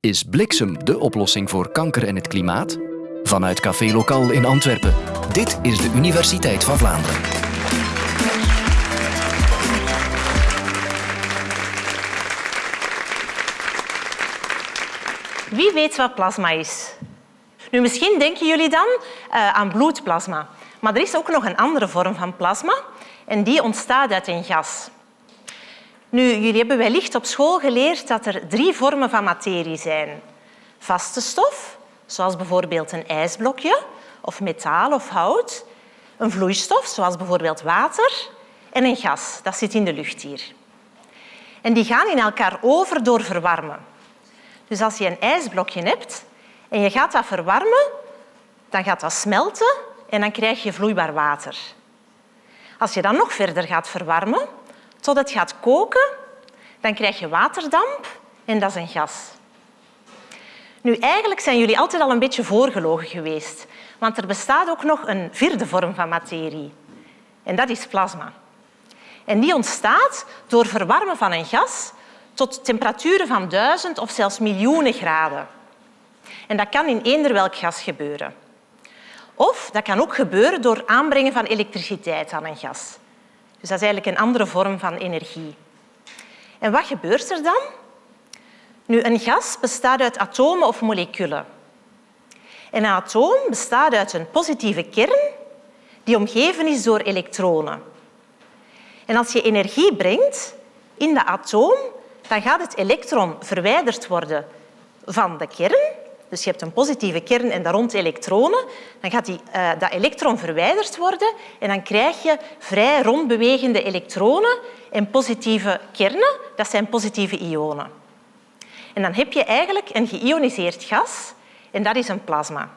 Is bliksem de oplossing voor kanker en het klimaat? Vanuit Café Lokaal in Antwerpen. Dit is de Universiteit van Vlaanderen. Wie weet wat plasma is? Nu, misschien denken jullie dan uh, aan bloedplasma. Maar er is ook nog een andere vorm van plasma en die ontstaat uit een gas. Nu, jullie hebben wellicht op school geleerd dat er drie vormen van materie zijn. Vaste stof, zoals bijvoorbeeld een ijsblokje of metaal of hout. Een vloeistof, zoals bijvoorbeeld water. En een gas, dat zit in de lucht hier. En die gaan in elkaar over door verwarmen. Dus als je een ijsblokje hebt en je gaat dat verwarmen, dan gaat dat smelten en dan krijg je vloeibaar water. Als je dan nog verder gaat verwarmen, tot het gaat koken, dan krijg je waterdamp en dat is een gas. Nu, eigenlijk zijn jullie altijd al een beetje voorgelogen geweest, want er bestaat ook nog een vierde vorm van materie. En dat is plasma. En die ontstaat door verwarmen van een gas tot temperaturen van duizend of zelfs miljoenen graden. En dat kan in eender welk gas gebeuren. Of dat kan ook gebeuren door aanbrengen van elektriciteit aan een gas. Dus dat is eigenlijk een andere vorm van energie. En wat gebeurt er dan? Nu, een gas bestaat uit atomen of moleculen. En een atoom bestaat uit een positieve kern die omgeven is door elektronen. En als je energie brengt in dat atoom, dan gaat het elektron verwijderd worden van de kern dus je hebt een positieve kern en daar rond elektronen. Dan gaat die, uh, dat elektron verwijderd worden en dan krijg je vrij rondbewegende elektronen en positieve kernen. Dat zijn positieve ionen. En dan heb je eigenlijk een geïoniseerd gas en dat is een plasma.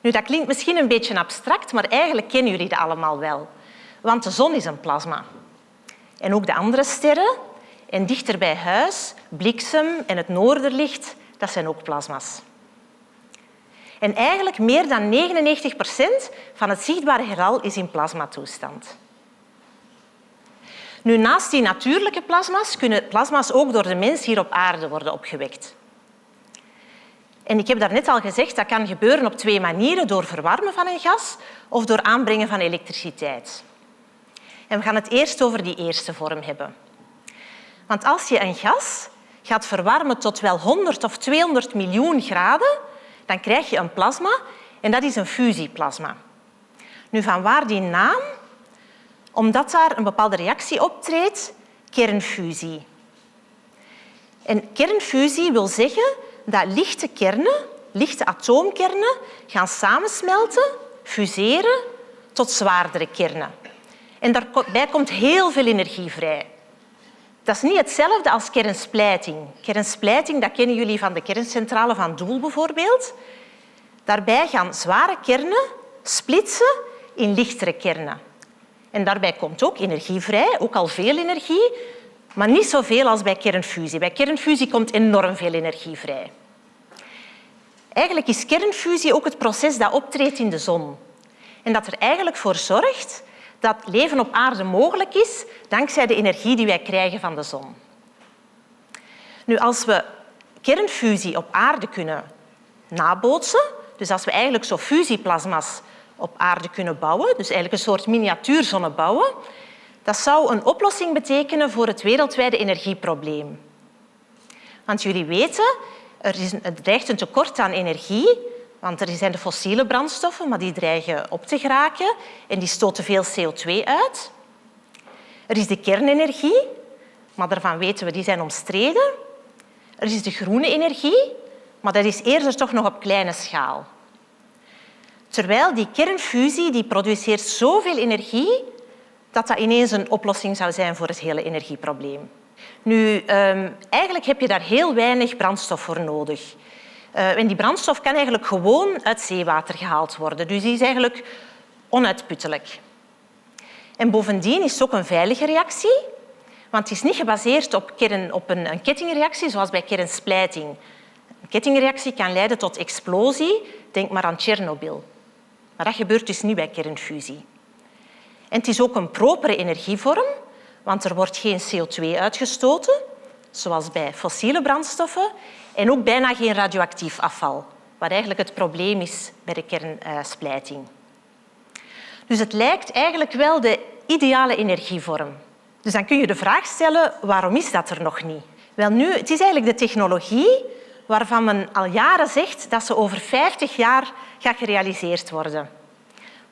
Nu, dat klinkt misschien een beetje abstract, maar eigenlijk kennen jullie dat allemaal wel. Want de zon is een plasma. En ook de andere sterren. En dichter bij huis, bliksem en het noorderlicht dat zijn ook plasma's. En eigenlijk meer dan 99 procent van het zichtbare heelal is in plasmatoestand. Nu, naast die natuurlijke plasma's kunnen plasma's ook door de mens hier op aarde worden opgewekt. En ik heb daarnet al gezegd, dat kan gebeuren op twee manieren. Door verwarmen van een gas of door aanbrengen van elektriciteit. En we gaan het eerst over die eerste vorm hebben. Want als je een gas gaat verwarmen tot wel 100 of 200 miljoen graden, dan krijg je een plasma en dat is een fusieplasma. Nu, van waar die naam? Omdat daar een bepaalde reactie optreedt, kernfusie. En kernfusie wil zeggen dat lichte kernen, lichte atoomkernen, gaan samensmelten, fuseren tot zwaardere kernen. En daarbij komt heel veel energie vrij. Dat is niet hetzelfde als kernsplijting. Kernsplijting dat kennen jullie van de kerncentrale van Doel bijvoorbeeld. Daarbij gaan zware kernen splitsen in lichtere kernen. En daarbij komt ook energie vrij, ook al veel energie, maar niet zoveel als bij kernfusie. Bij kernfusie komt enorm veel energie vrij. Eigenlijk is kernfusie ook het proces dat optreedt in de zon. En dat er eigenlijk voor zorgt dat leven op aarde mogelijk is dankzij de energie die wij krijgen van de zon. Nu, als we kernfusie op aarde kunnen nabootsen, dus als we eigenlijk zo fusieplasma's op aarde kunnen bouwen, dus eigenlijk een soort miniatuurzone bouwen, dat zou een oplossing betekenen voor het wereldwijde energieprobleem. Want jullie weten, er, is, dreigt een tekort aan energie want er zijn de fossiele brandstoffen, maar die dreigen op te geraken en die stoten veel CO2 uit. Er is de kernenergie, maar daarvan weten we, die zijn omstreden. Er is de groene energie, maar dat is eerder toch nog op kleine schaal. Terwijl die kernfusie die produceert zoveel energie dat dat ineens een oplossing zou zijn voor het hele energieprobleem. Nu, um, eigenlijk heb je daar heel weinig brandstof voor nodig. Uh, en die brandstof kan eigenlijk gewoon uit zeewater gehaald worden. Dus die is eigenlijk onuitputtelijk. En bovendien is het ook een veilige reactie, want het is niet gebaseerd op, kern, op een, een kettingreactie zoals bij kernsplijting. Een kettingreactie kan leiden tot explosie. Denk maar aan Tsjernobyl. Maar dat gebeurt dus niet bij kernfusie. En het is ook een propere energievorm, want er wordt geen CO2 uitgestoten, zoals bij fossiele brandstoffen, en ook bijna geen radioactief afval, wat eigenlijk het probleem is bij de kernsplijting. Dus het lijkt eigenlijk wel de ideale energievorm. Dus dan kun je de vraag stellen, waarom is dat er nog niet? Wel nu, het is eigenlijk de technologie waarvan men al jaren zegt dat ze over 50 jaar gaat gerealiseerd worden.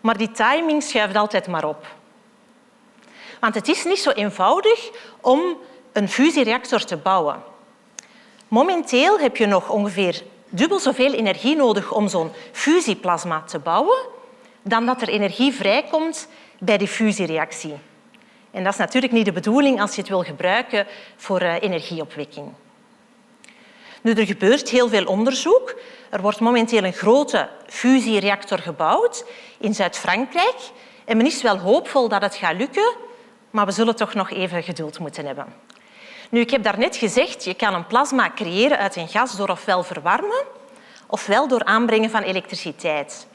Maar die timing schuift altijd maar op. Want het is niet zo eenvoudig om een fusiereactor te bouwen. Momenteel heb je nog ongeveer dubbel zoveel energie nodig om zo'n fusieplasma te bouwen dan dat er energie vrijkomt bij die fusiereactie. En dat is natuurlijk niet de bedoeling als je het wil gebruiken voor eh, energieopwekking. Nu, er gebeurt heel veel onderzoek. Er wordt momenteel een grote fusiereactor gebouwd in Zuid-Frankrijk. En men is wel hoopvol dat het gaat lukken, maar we zullen toch nog even geduld moeten hebben. Nu, ik heb daarnet gezegd, je kan een plasma creëren uit een gas door ofwel verwarmen ofwel door aanbrengen van elektriciteit.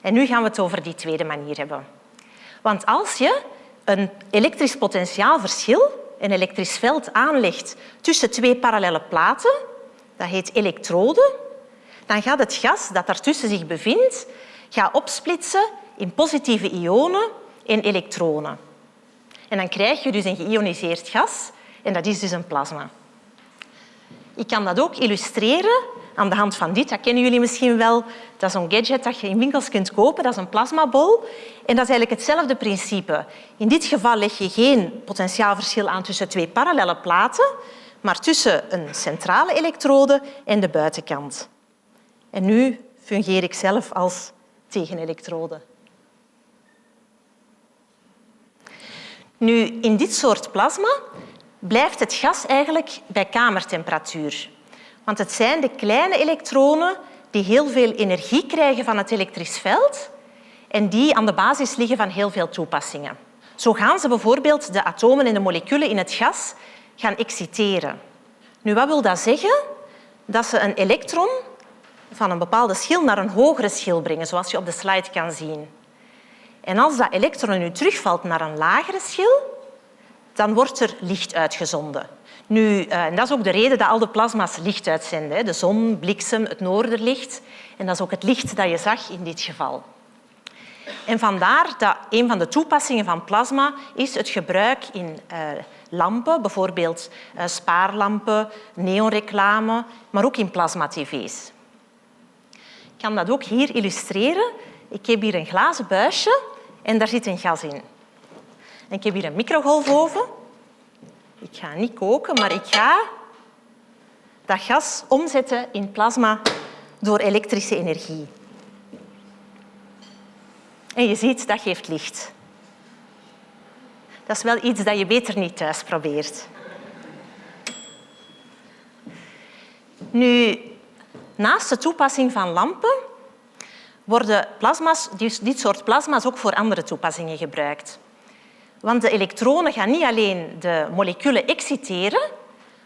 En nu gaan we het over die tweede manier hebben. Want als je een elektrisch potentiaalverschil, een elektrisch veld aanlegt tussen twee parallele platen, dat heet elektroden, dan gaat het gas dat daartussen zich bevindt gaat opsplitsen in positieve ionen en elektronen. En dan krijg je dus een geïoniseerd gas en dat is dus een plasma. Ik kan dat ook illustreren aan de hand van dit. Dat kennen jullie misschien wel. Dat is een gadget dat je in winkels kunt kopen. Dat is een plasmabol. En dat is eigenlijk hetzelfde principe. In dit geval leg je geen potentiaalverschil aan tussen twee parallele platen, maar tussen een centrale elektrode en de buitenkant. En nu fungeer ik zelf als tegenelektrode. Nu, in dit soort plasma blijft het gas eigenlijk bij kamertemperatuur. Want het zijn de kleine elektronen die heel veel energie krijgen van het elektrisch veld en die aan de basis liggen van heel veel toepassingen. Zo gaan ze bijvoorbeeld de atomen en de moleculen in het gas gaan exciteren. Nu, wat wil dat zeggen? Dat ze een elektron van een bepaalde schil naar een hogere schil brengen, zoals je op de slide kan zien. En als dat elektron nu terugvalt naar een lagere schil, dan wordt er licht uitgezonden. Nu, eh, en dat is ook de reden dat al de plasma's licht uitzenden. De zon, bliksem, het noorderlicht. En dat is ook het licht dat je zag in dit geval. En vandaar dat een van de toepassingen van plasma is het gebruik in uh, lampen, bijvoorbeeld uh, spaarlampen, neonreclame, maar ook in plasma-tv's. Ik kan dat ook hier illustreren. Ik heb hier een glazen buisje en daar zit een gas in. Ik heb hier een microgolfoven ik ga niet koken, maar ik ga dat gas omzetten in plasma door elektrische energie. En je ziet, dat geeft licht. Dat is wel iets dat je beter niet thuis probeert. Nu, naast de toepassing van lampen worden plasma's, dit soort plasma's ook voor andere toepassingen gebruikt. Want de elektronen gaan niet alleen de moleculen exciteren,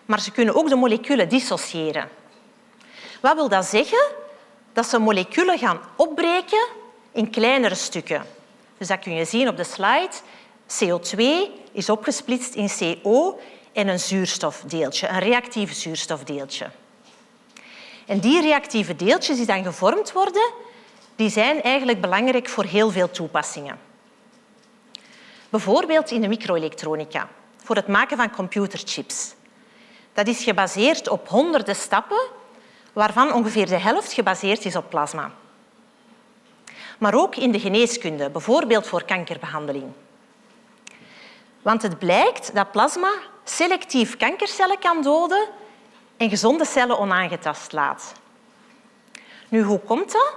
maar ze kunnen ook de moleculen dissociëren. Wat wil dat zeggen? Dat ze moleculen gaan opbreken in kleinere stukken. Dus dat kun je zien op de slide. CO2 is opgesplitst in CO en een zuurstofdeeltje, een reactief zuurstofdeeltje. En die reactieve deeltjes die dan gevormd worden, die zijn eigenlijk belangrijk voor heel veel toepassingen. Bijvoorbeeld in de microelektronica, voor het maken van computerchips. Dat is gebaseerd op honderden stappen, waarvan ongeveer de helft gebaseerd is op plasma. Maar ook in de geneeskunde, bijvoorbeeld voor kankerbehandeling. Want het blijkt dat plasma selectief kankercellen kan doden en gezonde cellen onaangetast laat. Nu, hoe komt dat?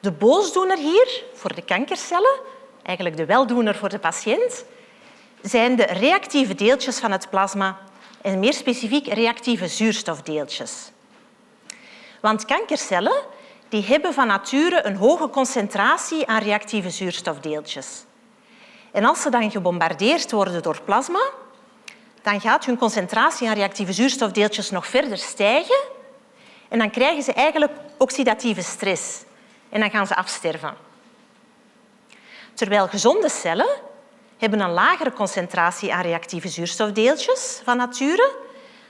De boosdoener hier, voor de kankercellen, eigenlijk de weldoener voor de patiënt, zijn de reactieve deeltjes van het plasma en meer specifiek reactieve zuurstofdeeltjes. Want kankercellen die hebben van nature een hoge concentratie aan reactieve zuurstofdeeltjes. En als ze dan gebombardeerd worden door plasma, dan gaat hun concentratie aan reactieve zuurstofdeeltjes nog verder stijgen en dan krijgen ze eigenlijk oxidatieve stress en dan gaan ze afsterven. Terwijl gezonde cellen hebben een lagere concentratie aan reactieve zuurstofdeeltjes van nature,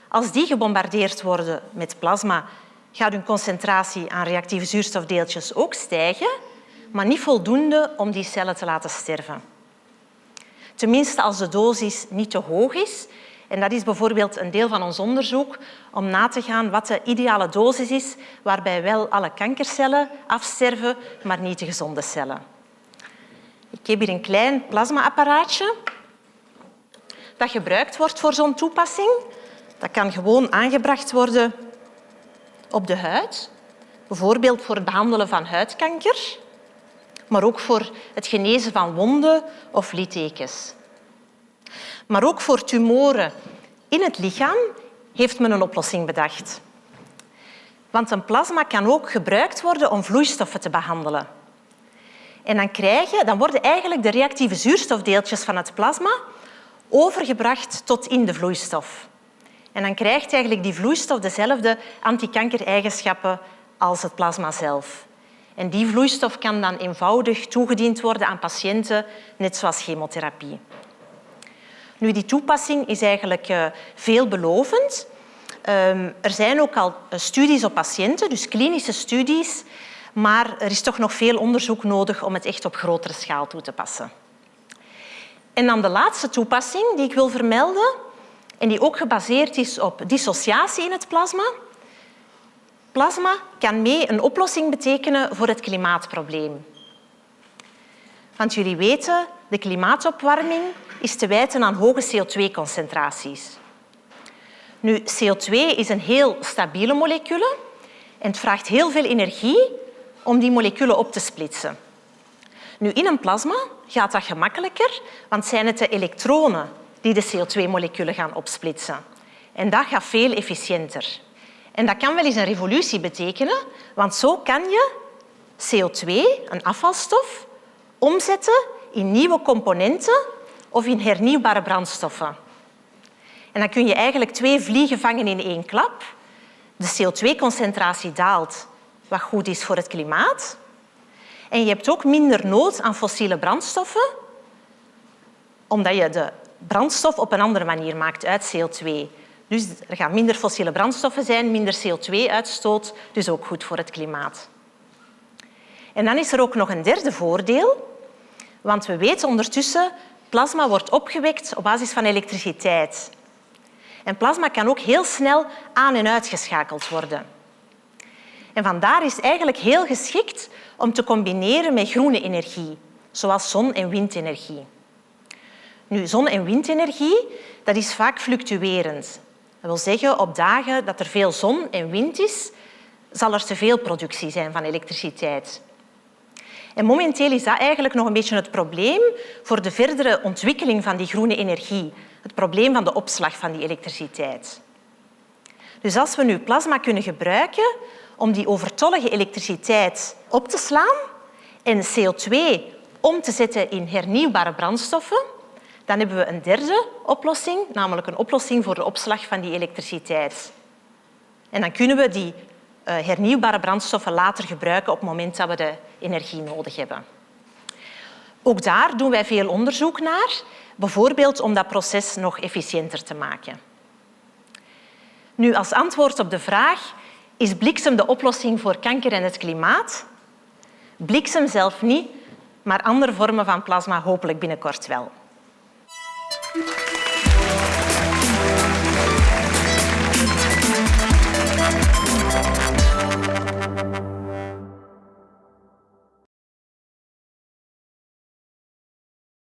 Als die gebombardeerd worden met plasma, gaat hun concentratie aan reactieve zuurstofdeeltjes ook stijgen, maar niet voldoende om die cellen te laten sterven. Tenminste als de dosis niet te hoog is. En dat is bijvoorbeeld een deel van ons onderzoek om na te gaan wat de ideale dosis is waarbij wel alle kankercellen afsterven, maar niet de gezonde cellen. Ik heb hier een klein plasmaapparaatje dat gebruikt wordt voor zo'n toepassing. Dat kan gewoon aangebracht worden op de huid, bijvoorbeeld voor het behandelen van huidkanker, maar ook voor het genezen van wonden of littekens. Maar ook voor tumoren in het lichaam heeft men een oplossing bedacht. Want een plasma kan ook gebruikt worden om vloeistoffen te behandelen. En dan, krijg je, dan worden eigenlijk de reactieve zuurstofdeeltjes van het plasma overgebracht tot in de vloeistof. En dan krijgt eigenlijk die vloeistof dezelfde antikankereigenschappen als het plasma zelf. En die vloeistof kan dan eenvoudig toegediend worden aan patiënten, net zoals chemotherapie. Nu, die toepassing is eigenlijk uh, veelbelovend. Um, er zijn ook al eh, studies op patiënten, dus klinische studies, maar er is toch nog veel onderzoek nodig om het echt op grotere schaal toe te passen. En dan de laatste toepassing die ik wil vermelden, en die ook gebaseerd is op dissociatie in het plasma. Plasma kan mee een oplossing betekenen voor het klimaatprobleem. Want jullie weten, de klimaatopwarming is te wijten aan hoge CO2-concentraties. Nu, CO2 is een heel stabiele molecule en het vraagt heel veel energie om die moleculen op te splitsen. Nu, in een plasma gaat dat gemakkelijker, want zijn het de elektronen die de CO2-moleculen gaan opsplitsen. En dat gaat veel efficiënter. En dat kan wel eens een revolutie betekenen, want zo kan je CO2, een afvalstof, omzetten in nieuwe componenten of in hernieuwbare brandstoffen. En dan kun je eigenlijk twee vliegen vangen in één klap. De CO2-concentratie daalt, wat goed is voor het klimaat. En je hebt ook minder nood aan fossiele brandstoffen, omdat je de brandstof op een andere manier maakt uit CO2. Dus er gaan minder fossiele brandstoffen zijn, minder CO2-uitstoot, dus ook goed voor het klimaat. En dan is er ook nog een derde voordeel, want we weten ondertussen plasma wordt opgewekt op basis van elektriciteit. En plasma kan ook heel snel aan- en uitgeschakeld worden. En vandaar is het eigenlijk heel geschikt om te combineren met groene energie, zoals zon- en windenergie. Nu, zon- en windenergie dat is vaak fluctuerend. Dat wil zeggen, op dagen dat er veel zon en wind is, zal er te veel productie zijn van elektriciteit. En momenteel is dat eigenlijk nog een beetje het probleem voor de verdere ontwikkeling van die groene energie. Het probleem van de opslag van die elektriciteit. Dus als we nu plasma kunnen gebruiken om die overtollige elektriciteit op te slaan en CO2 om te zetten in hernieuwbare brandstoffen, dan hebben we een derde oplossing, namelijk een oplossing voor de opslag van die elektriciteit. En dan kunnen we die uh, hernieuwbare brandstoffen later gebruiken op het moment dat we de energie nodig hebben. Ook daar doen wij veel onderzoek naar, bijvoorbeeld om dat proces nog efficiënter te maken. Nu, als antwoord op de vraag is bliksem de oplossing voor kanker en het klimaat? Bliksem zelf niet, maar andere vormen van plasma hopelijk binnenkort wel.